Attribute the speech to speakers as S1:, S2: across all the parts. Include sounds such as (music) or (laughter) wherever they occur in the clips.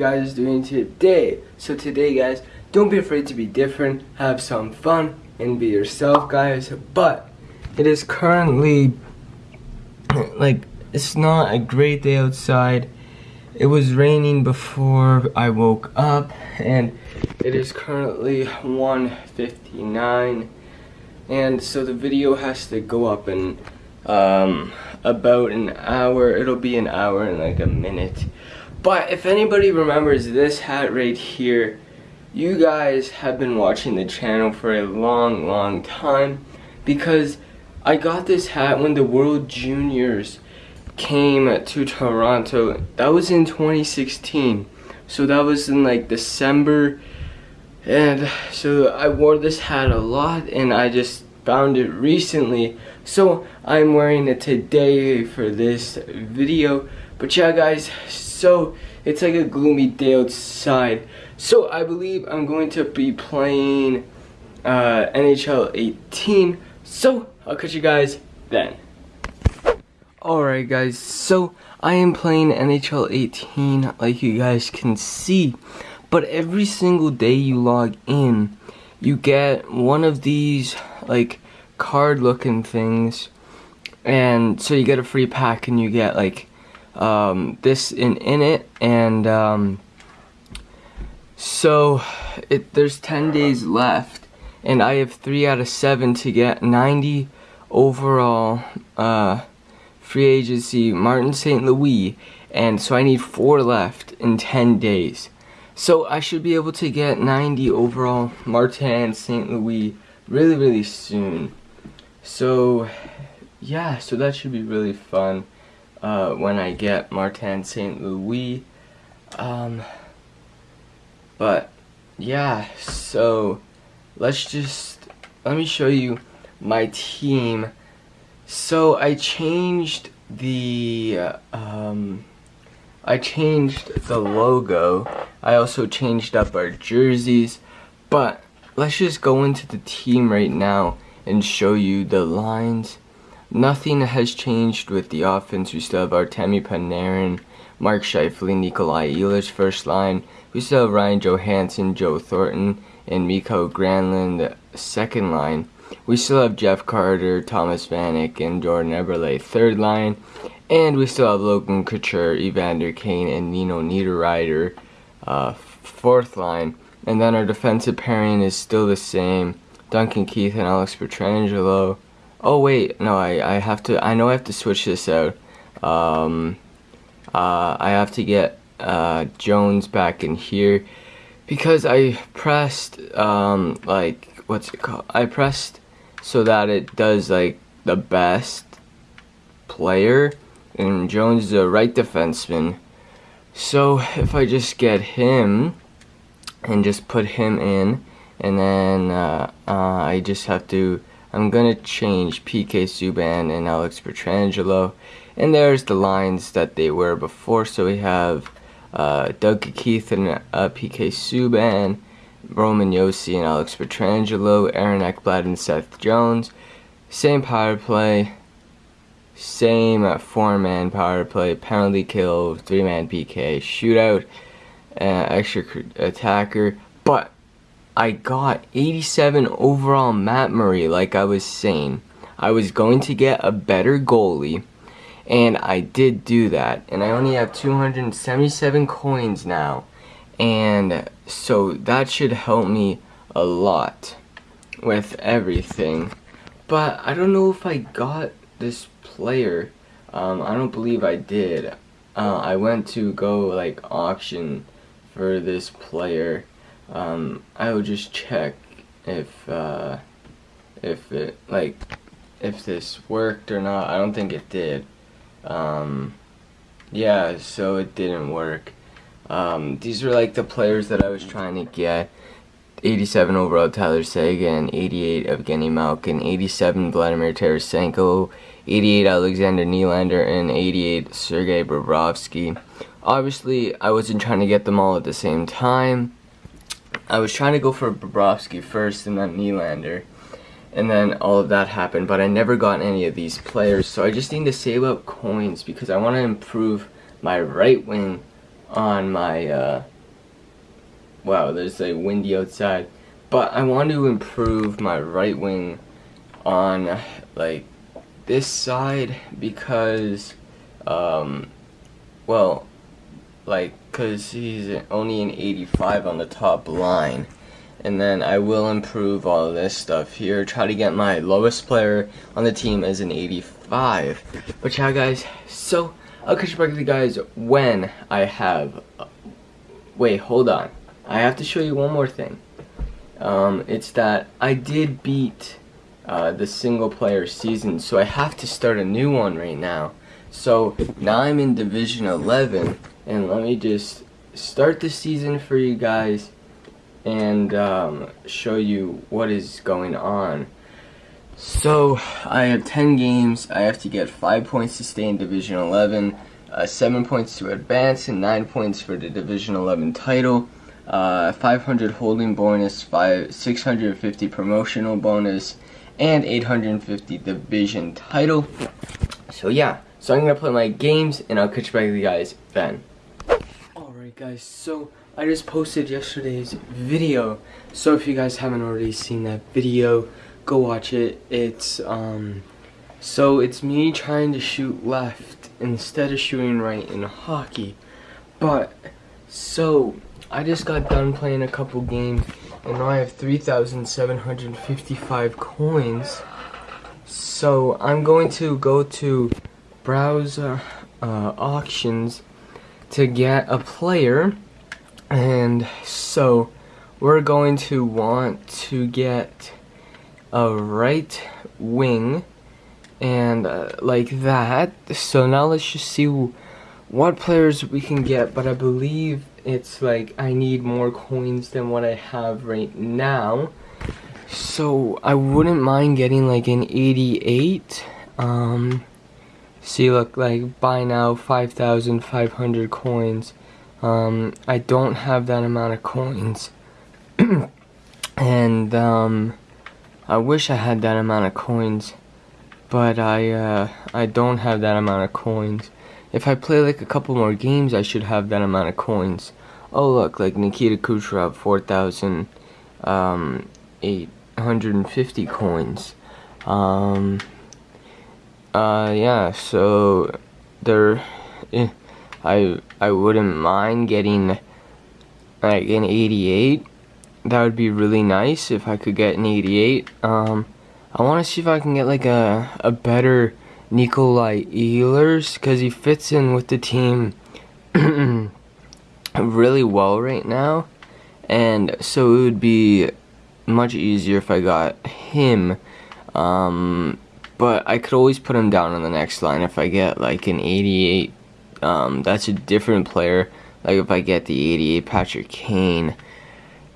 S1: guys doing today? So today guys, don't be afraid to be different, have some fun, and be yourself guys. But it is currently, (clears throat) like, it's not a great day outside. It was raining before I woke up, and it is currently 1.59. And so the video has to go up in um, about an hour. It'll be an hour and like a minute. But if anybody remembers this hat right here, you guys have been watching the channel for a long, long time because I got this hat when the World Juniors came to Toronto. That was in 2016. So that was in like December. And so I wore this hat a lot and I just found it recently. So I'm wearing it today for this video. But yeah guys, so it's like a gloomy day outside. So I believe I'm going to be playing uh, NHL 18. So I'll catch you guys then. Alright guys, so I am playing NHL 18 like you guys can see. But every single day you log in, you get one of these like card looking things. And so you get a free pack and you get like um, this in, in it and um, so it there's 10 days left and I have 3 out of 7 to get 90 overall uh, free agency Martin St. Louis and so I need 4 left in 10 days so I should be able to get 90 overall Martin St. Louis really really soon so yeah so that should be really fun uh, when I get Martin St. Louis. Um, but yeah, so let's just, let me show you my team. So I changed the, um, I changed the logo. I also changed up our jerseys, but let's just go into the team right now and show you the lines Nothing has changed with the offense. We still have Artemi Panarin, Mark Scheifele, Nikolai Ehlers first line. We still have Ryan Johansen, Joe Thornton, and Mikael Granlund second line. We still have Jeff Carter, Thomas Vanek, and Jordan Eberle third line. And we still have Logan Couture, Evander Kane, and Nino Niederreiter uh, fourth line. And then our defensive pairing is still the same. Duncan Keith and Alex Pietrangelo. Oh wait, no, I, I have to, I know I have to switch this out. Um, uh, I have to get uh, Jones back in here because I pressed, um, like, what's it called? I pressed so that it does, like, the best player, and Jones is a right defenseman. So if I just get him and just put him in, and then uh, uh, I just have to I'm gonna change PK Subban and Alex Pietrangelo. And there's the lines that they were before. So we have uh, Doug Keith and uh, PK Subban, Roman Josi and Alex Pietrangelo, Aaron Ekblad and Seth Jones. Same power play, same uh, four-man power play, penalty kill, three-man PK, shootout, uh, extra attacker. But I got 87 overall Matt Murray like I was saying. I was going to get a better goalie and I did do that. And I only have 277 coins now and so that should help me a lot with everything. But I don't know if I got this player. Um, I don't believe I did. Uh, I went to go like auction for this player um, I would just check if uh, if it like if this worked or not. I don't think it did. Um, yeah, so it didn't work. Um, these are like the players that I was trying to get. 87 overall Tyler Seguin, 88 Evgeny Malkin, 87 Vladimir Tarasenko, 88 Alexander Nylander, and 88 Sergei Bobrovsky. Obviously, I wasn't trying to get them all at the same time. I was trying to go for Bobrovsky first and then Nylander. And then all of that happened, but I never got any of these players. So I just need to save up coins because I want to improve my right wing on my uh, wow, there's like windy outside. But I want to improve my right wing on like this side because, um, well, like, cause he's only an 85 on the top line. And then I will improve all of this stuff here. Try to get my lowest player on the team as an 85. But yeah, guys, so I'll catch you back with you guys when I have... Uh, wait, hold on. I have to show you one more thing. Um, it's that I did beat uh, the single player season, so I have to start a new one right now. So now I'm in Division 11, and let me just start the season for you guys and um, show you what is going on. So I have 10 games. I have to get 5 points to stay in Division 11, uh, 7 points to advance, and 9 points for the Division 11 title. Uh, 500 holding bonus, five, 650 promotional bonus, and 850 division title. So yeah, so I'm gonna play my games and I'll catch back with you guys then. Guys, so I just posted yesterday's video. So if you guys haven't already seen that video, go watch it. It's um so it's me trying to shoot left instead of shooting right in hockey. But so I just got done playing a couple games and now I have 3,755 coins. So I'm going to go to browser uh, auctions to get a player and so we're going to want to get a right wing and uh, like that. So now let's just see what players we can get but I believe it's like I need more coins than what I have right now. So I wouldn't mind getting like an 88 um see look like buy now 5,500 coins um, I don't have that amount of coins. (clears throat) and um, I wish I had that amount of coins. But I, uh, I don't have that amount of coins. If I play like a couple more games, I should have that amount of coins. Oh look, like Nikita Kucherov, 4,850 um, coins. Um, uh, yeah, so they're... Eh, I I wouldn't mind getting like an 88. That would be really nice if I could get an 88. Um, I want to see if I can get like a a better Nikolai Ehlers because he fits in with the team (clears throat) really well right now, and so it would be much easier if I got him. Um, but I could always put him down on the next line if I get like an 88 um, that's a different player. Like if I get the 88 Patrick Kane.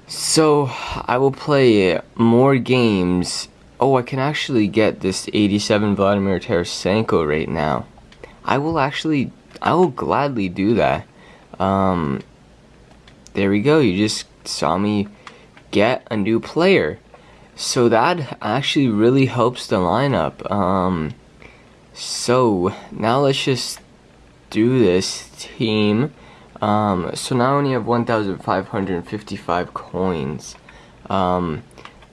S1: So I will play more games. Oh, I can actually get this 87 Vladimir Tarasenko right now. I will actually, I will gladly do that. Um, there we go. You just saw me get a new player. So that actually really helps the lineup. Um, so now let's just do this team. Um, so now I only have 1,555 coins. Um,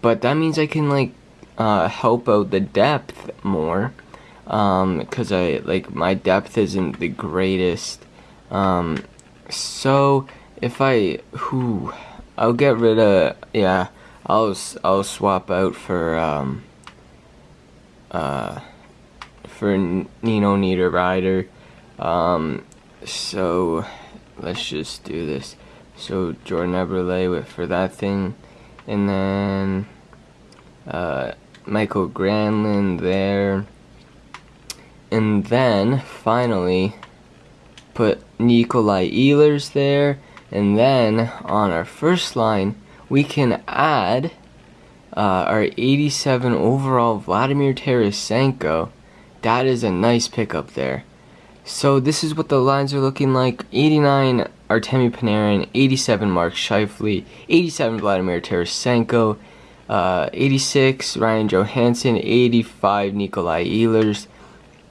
S1: but that means I can like uh, help out the depth more. Because um, I like my depth isn't the greatest. Um, so if I who I'll get rid of yeah I'll I'll swap out for um uh for Nino Niederreiter. Um, so let's just do this. So Jordan Eberle with for that thing, and then uh, Mikael Granlund there, and then finally put Nikolai Ehlers there, and then on our first line we can add uh, our 87 overall Vladimir Tarasenko. That is a nice pickup there. So this is what the lines are looking like. 89 Artemi Panarin, 87 Mark Scheifele, 87 Vladimir Tarasenko, uh, 86 Ryan Johansen, 85 Nikolai Ehlers,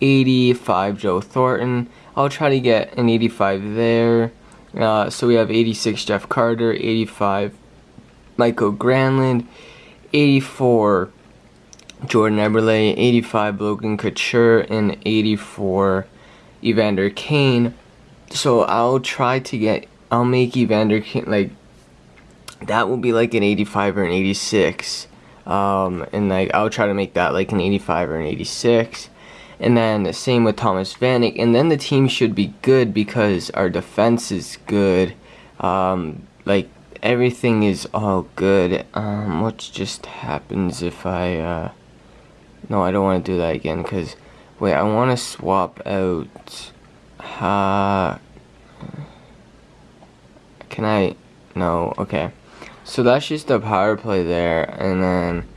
S1: 85 Joe Thornton. I'll try to get an 85 there. Uh, so we have 86 Jeff Carter, 85 Mikael Granlund, 84 Jordan Eberle, 85 Logan Couture, and 84 Evander Kane. So I'll try to get, I'll make Evander Kane, like, that will be like an 85 or an 86. Um, and like, I'll try to make that like an 85 or an 86. And then the same with Thomas Vanek. And then the team should be good because our defense is good. Um, like everything is all good. Um, what just happens if I, uh, no, I don't want to do that again because, wait, I want to swap out, uh, can I, no, okay. So that's just a power play there. And then,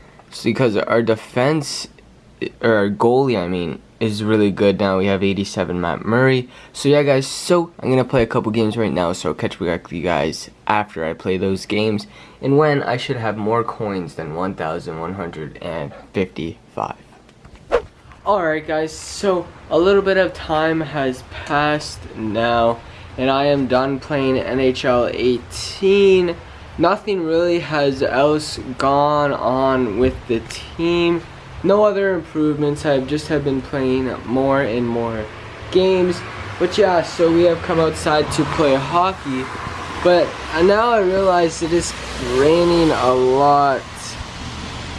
S1: because our defense, or our goalie, I mean, is really good now. We have 87 Matt Murray. So yeah, guys, so I'm going to play a couple games right now. So I'll catch back with you guys after I play those games. And when I should have more coins than 1,155. Alright guys, so a little bit of time has passed now. And I am done playing NHL 18. Nothing really has else gone on with the team no other improvements. I just have been playing more and more games. But yeah, so we have come outside to play hockey. But now I realize it is raining a lot.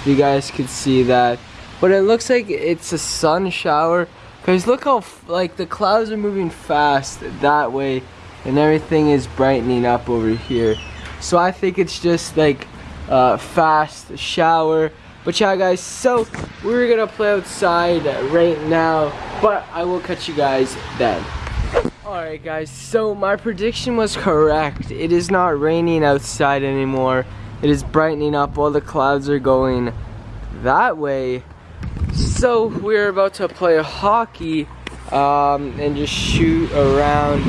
S1: You guys could see that. But it looks like it's a sun shower. Because look how, like, the clouds are moving fast that way. And everything is brightening up over here. So I think it's just, like, a fast shower. But yeah, guys, so we're gonna play outside right now, but I will catch you guys then. Alright guys, so my prediction was correct. It is not raining outside anymore. It is brightening up, all the clouds are going that way. So we're about to play hockey um, and just shoot around.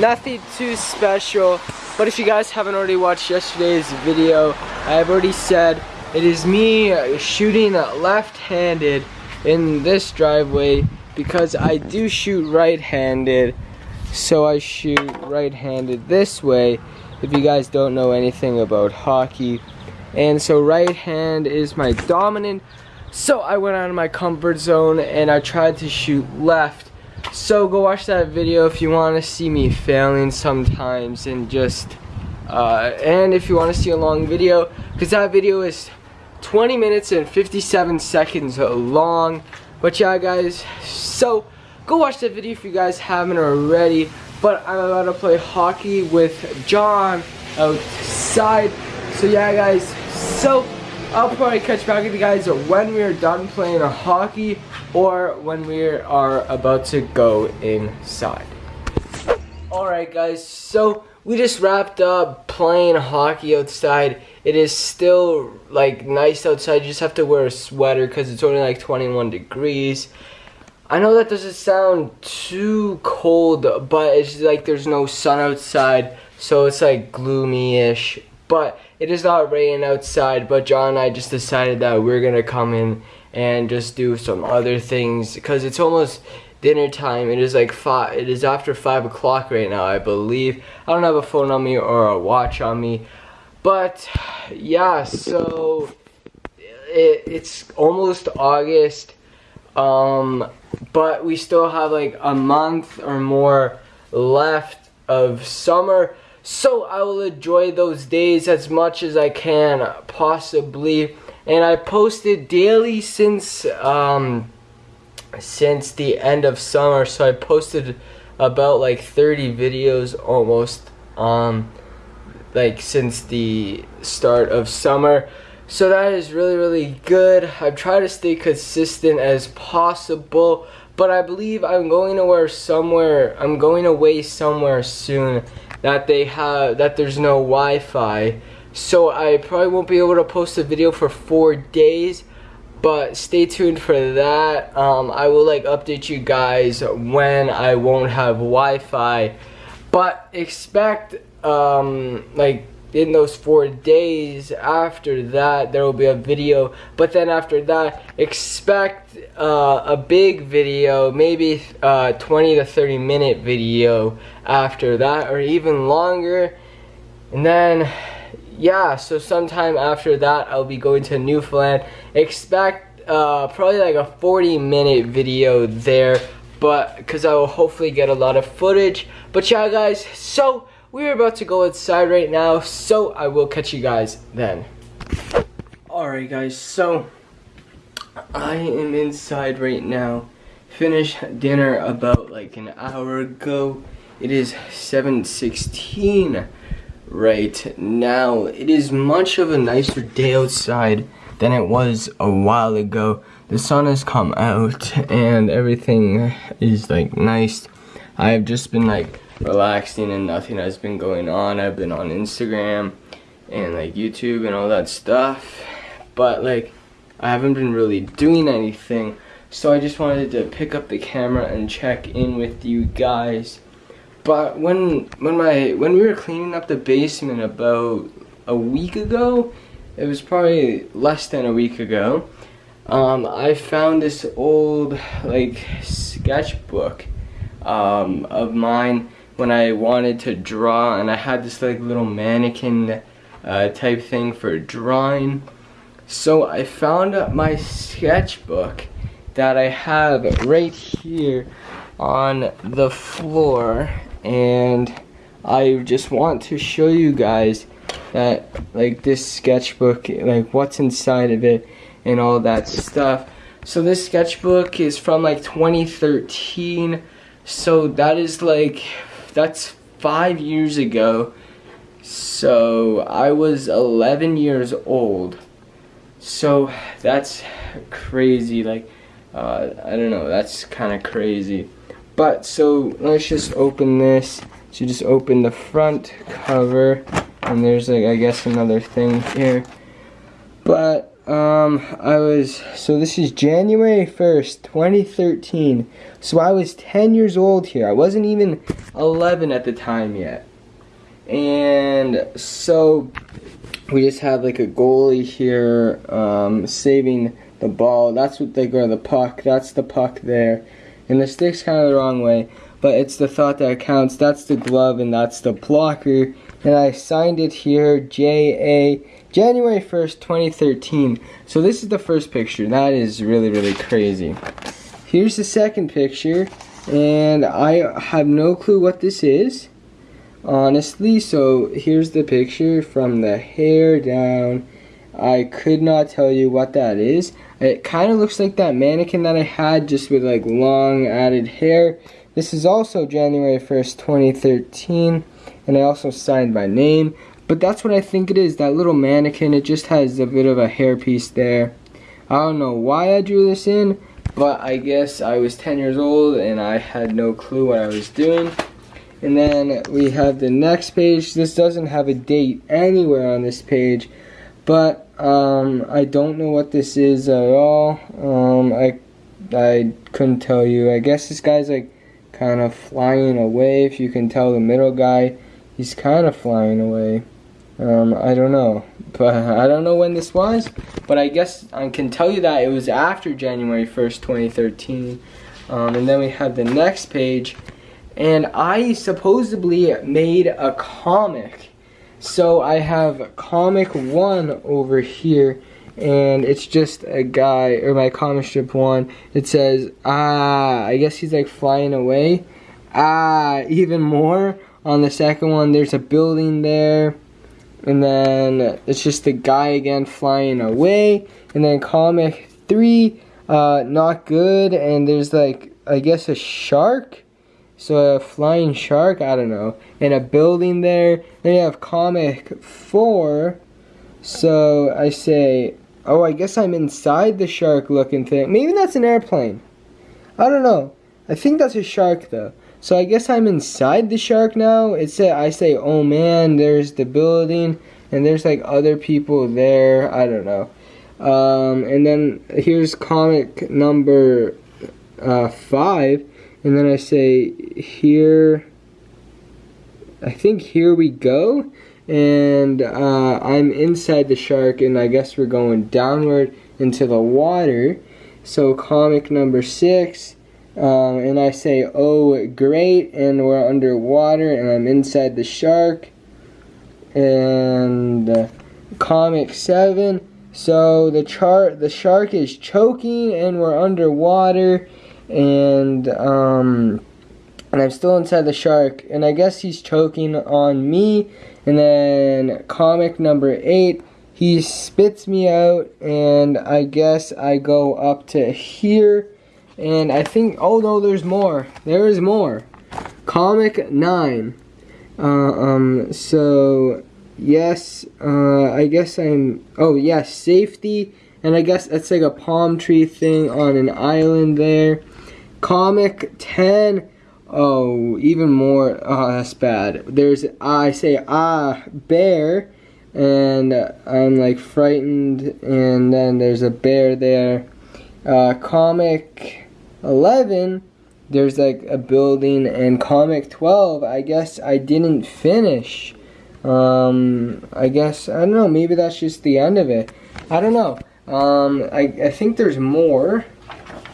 S1: Nothing too special, but if you guys haven't already watched yesterday's video, I've already said it is me shooting left-handed in this driveway because I do shoot right-handed. So I shoot right-handed this way if you guys don't know anything about hockey. And so right hand is my dominant. So I went out of my comfort zone and I tried to shoot left. So go watch that video if you want to see me failing sometimes and just uh, and if you want to see a long video because that video is 20 minutes and 57 seconds long. But yeah, guys, so go watch that video if you guys haven't already. But I'm about to play hockey with John outside. So yeah, guys, so I'll probably catch back with you guys when we're done playing hockey or when we are about to go inside. Alright guys, so we just wrapped up playing hockey outside. It is still like nice outside. You just have to wear a sweater because it's only like 21 degrees. I know that doesn't sound too cold, but it's like there's no sun outside, so it's like gloomy-ish. But it is not raining outside, but John and I just decided that we're gonna come in and just do some other things because it's almost dinner time. It is like five. It is after five o'clock right now, I believe. I don't have a phone on me or a watch on me, but yeah. So it, it's almost August, um, but we still have like a month or more left of summer. So I will enjoy those days as much as I can possibly. And I posted daily since um, since the end of summer so I posted about like 30 videos almost um like since the start of summer. So that is really really good. I've tried to stay consistent as possible but I believe I'm going to where somewhere I'm going away somewhere soon that they have that there's no Wi-Fi. So I probably won't be able to post a video for four days but stay tuned for that. Um, I will like update you guys when I won't have Wi-Fi. But expect um, like in those four days after that there will be a video. But then after that expect uh, a big video maybe uh, 20 to 30 minute video after that or even longer. And then yeah so sometime after that I'll be going to Newfoundland expect uh, probably like a 40 minute video there but because I will hopefully get a lot of footage but yeah guys so we're about to go inside right now, so I will catch you guys then. Alright guys, so I am inside right now. Finished dinner about like an hour ago. It is 7.16 right now. It is much of a nicer day outside than it was a while ago. The sun has come out and everything is like nice. I have just been like relaxing and nothing has been going on. I've been on Instagram and like YouTube and all that stuff. But like I haven't been really doing anything. So I just wanted to pick up the camera and check in with you guys. But when when my when we were cleaning up the basement about a week ago, it was probably less than a week ago. Um, I found this old like sketchbook um, of mine when I wanted to draw and I had this like little mannequin uh, type thing for drawing. So I found my sketchbook that I have right here on the floor and I just want to show you guys that like this sketchbook like what's inside of it and all that stuff so this sketchbook is from like 2013 so that is like that's five years ago. So I was 11 years old. So that's crazy. Like, uh, I don't know. That's kind of crazy. But so let's just open this. So just open the front cover, and there's like I guess another thing here. But um, I was, so this is January 1st, 2013. So I was 10 years old here. I wasn't even 11 at the time yet. And so we just have like a goalie here um, saving the ball. That's what they go, the puck. That's the puck there. And the stick's kind of the wrong way. But it's the thought that counts. That's the glove and that's the blocker. And I signed it here, J-A January 1st, 2013. So this is the first picture. That is really, really crazy. Here's the second picture. And I have no clue what this is. Honestly, so here's the picture from the hair down. I could not tell you what that is. It kind of looks like that mannequin that I had just with like long added hair. This is also January 1st, 2013. And I also signed my name. But that's what I think it is, that little mannequin, it just has a bit of a hairpiece there. I don't know why I drew this in, but I guess I was 10 years old and I had no clue what I was doing. And then we have the next page. This doesn't have a date anywhere on this page, but um, I don't know what this is at all. Um, I, I couldn't tell you. I guess this guy's like kind of flying away. If you can tell the middle guy, he's kind of flying away. Um, I don't know, (laughs) but I don't know when this was, but I guess I can tell you that it was after January 1st, 2013. Um, and then we have the next page, and I supposedly made a comic. So I have comic one over here, and it's just a guy, or my comic strip one, it says, ah, I guess he's like flying away. Ah, even more. On the second one, there's a building there and then it's just the guy again flying away and then comic three uh, not good and there's like I guess a shark so a flying shark I don't know and a building there. Then you have comic four. So I say oh I guess I'm inside the shark looking thing. Maybe that's an airplane. I don't know. I think that's a shark though. So I guess I'm inside the shark now. It said I say, oh man, there's the building, and there's like other people there. I don't know. Um, and then here's comic number uh, five, and then I say here. I think here we go, and uh, I'm inside the shark, and I guess we're going downward into the water. So comic number six, um, and I say, oh great, and we're underwater, and I'm inside the shark. And uh, comic seven, so the chart, the shark is choking, and we're underwater, and um, and I'm still inside the shark, and I guess he's choking on me. And then comic number eight, he spits me out, and I guess I go up to here, and I think, oh no, there's more. There is more. Comic nine. Uh, um, so yes, uh, I guess I'm, oh yes, safety, and I guess that's like a palm tree thing on an island there. Comic 10, oh, even more, oh, that's bad. There's, I say, ah, bear, and I'm like frightened, and then there's a bear there. Uh, comic 11, there's like a building, and comic 12, I guess I didn't finish. Um, I guess, I don't know, maybe that's just the end of it. I don't know. Um, I, I think there's more.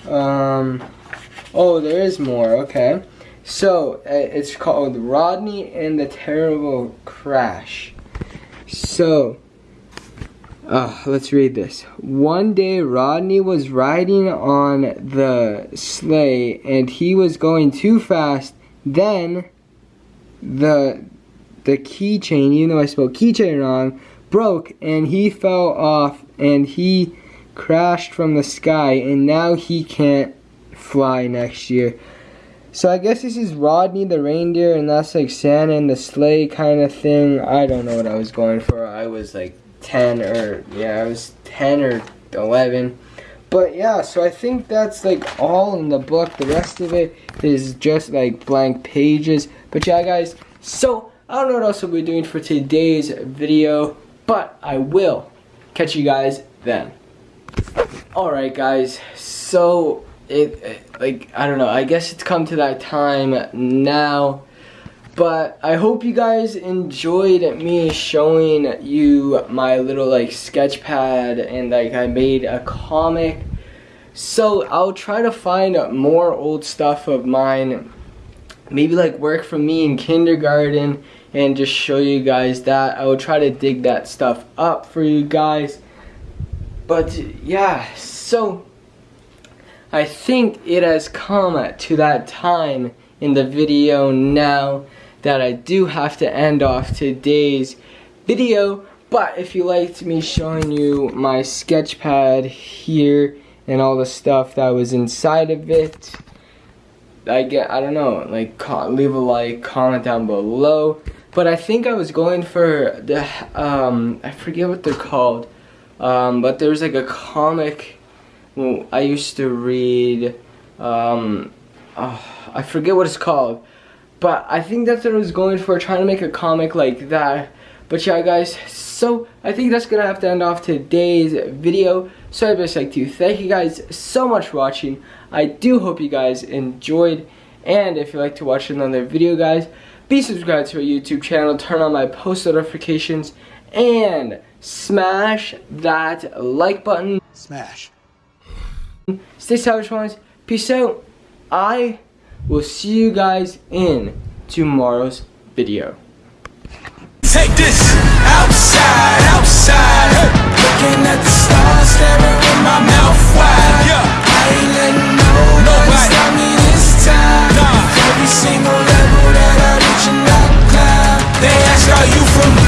S1: Um, oh, there is more, okay. So, uh, it's called Rodney and the Terrible Crash. So, uh, let's read this. One day, Rodney was riding on the sleigh and he was going too fast. Then, the the keychain, even though I spelled keychain wrong, broke and he fell off and he crashed from the sky and now he can't fly next year. So I guess this is Rodney the reindeer and that's like Santa and the sleigh kind of thing. I don't know what I was going for. I was like 10 or yeah, I was 10 or 11. But yeah, so I think that's like all in the book. The rest of it is just like blank pages. But yeah, guys, so I don't know what else we'll be doing for today's video, but I will catch you guys then. Alright guys, so it, like, I don't know, I guess it's come to that time now, but I hope you guys enjoyed me showing you my little like sketch pad and like I made a comic. So I'll try to find more old stuff of mine maybe like work for me in kindergarten and just show you guys that. I will try to dig that stuff up for you guys. But yeah, so I think it has come to that time in the video now that I do have to end off today's video. But if you liked me showing you my sketch pad here and all the stuff that was inside of it, I get, I don't know, like leave a like, comment down below. But I think I was going for the, um, I forget what they're called. Um, but there's like a comic I used to read, um, oh, I forget what it's called. But I think that's what I was going for, trying to make a comic like that. But yeah guys, so I think that's gonna have to end off today's video. So I'd just like to thank you guys so much for watching. I do hope you guys enjoyed. And if you'd like to watch another video guys, be subscribed to our YouTube channel, turn on my post notifications, and smash that like button.
S2: Smash.
S1: Stay savage ones. Peace out. I will see you guys in tomorrow's video.
S3: Take this outside, outside. Looking at the stars, staring with my mouth wide. Yeah. I ain't letting nobody stop me this time. Nah. Every single level that I reach and I climb. They ask, are you from